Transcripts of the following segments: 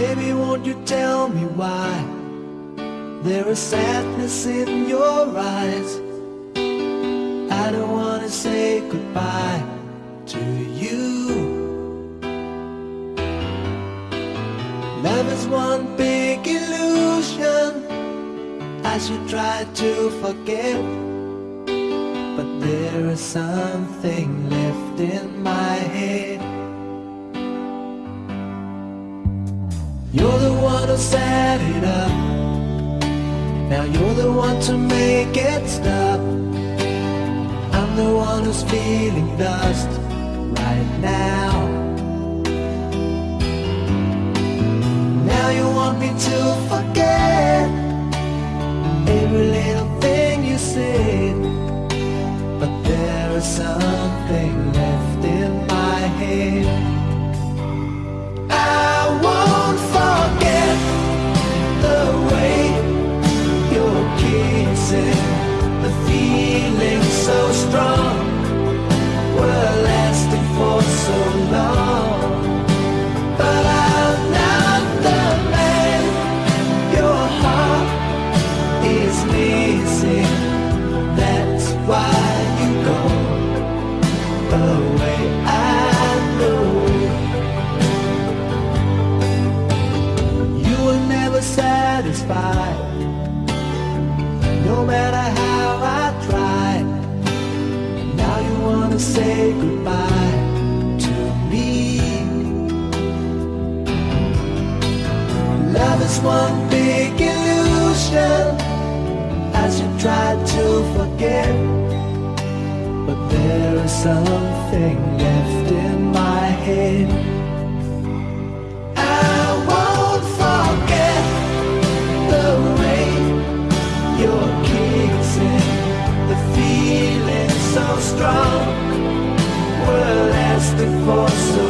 Baby, won't you tell me why there is sadness in your eyes? I don't wanna say goodbye to you. Love is one big illusion. I should try to forget, but there is something left in my head. You're the one who set it up. Now you're the one to make it stop. I'm the one who's feeling lost right now. Now you want me to forget missing. That's why you go away. I know you were never satisfied. No matter how I tried, now you wanna say goodbye to me. Love is one Should to forget, but there is something left in my head. I won't forget the kissing, the feeling so strong. We're lasting for so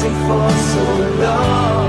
for so long.